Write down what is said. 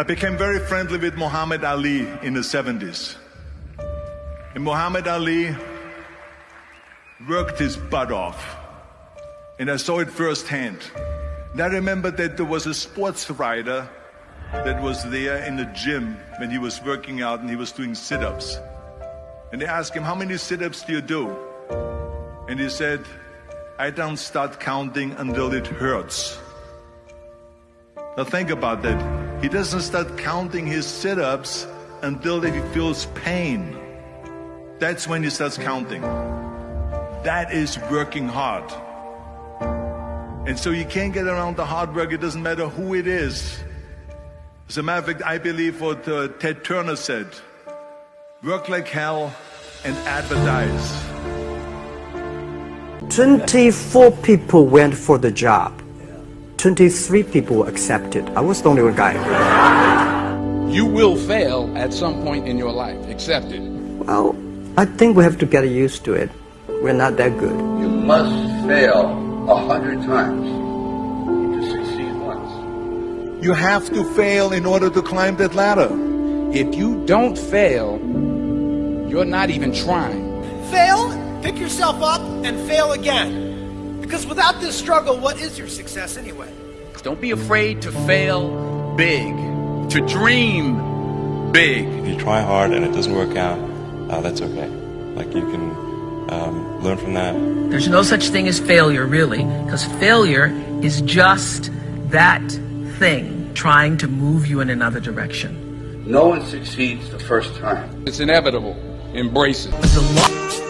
I became very friendly with Muhammad Ali in the 70s. And Muhammad Ali worked his butt off. And I saw it firsthand. And I remember that there was a sports writer that was there in the gym when he was working out and he was doing sit ups. And they asked him, How many sit ups do you do? And he said, I don't start counting until it hurts. Now think about that. He doesn't start counting his sit ups until he feels pain. That's when he starts counting. That is working hard. And so you can't get around the hard work. It doesn't matter who it is. As a matter of fact, I believe what uh, Ted Turner said work like hell and advertise. 24 people went for the job. 23 people accepted. I was the only one guy. You will fail at some point in your life. Accept it. Well, I think we have to get used to it. We're not that good. You must fail a hundred times to succeed once. You have to fail in order to climb that ladder. If you don't fail, you're not even trying. Fail, pick yourself up, and fail again. Because without this struggle, what is your success anyway? Don't be afraid to fail big, to dream big. If you try hard and it doesn't work out, uh, that's okay. Like you can um, learn from that. There's no such thing as failure, really, because failure is just that thing trying to move you in another direction. No one succeeds the first time. It's inevitable. Embrace it. There's a lot.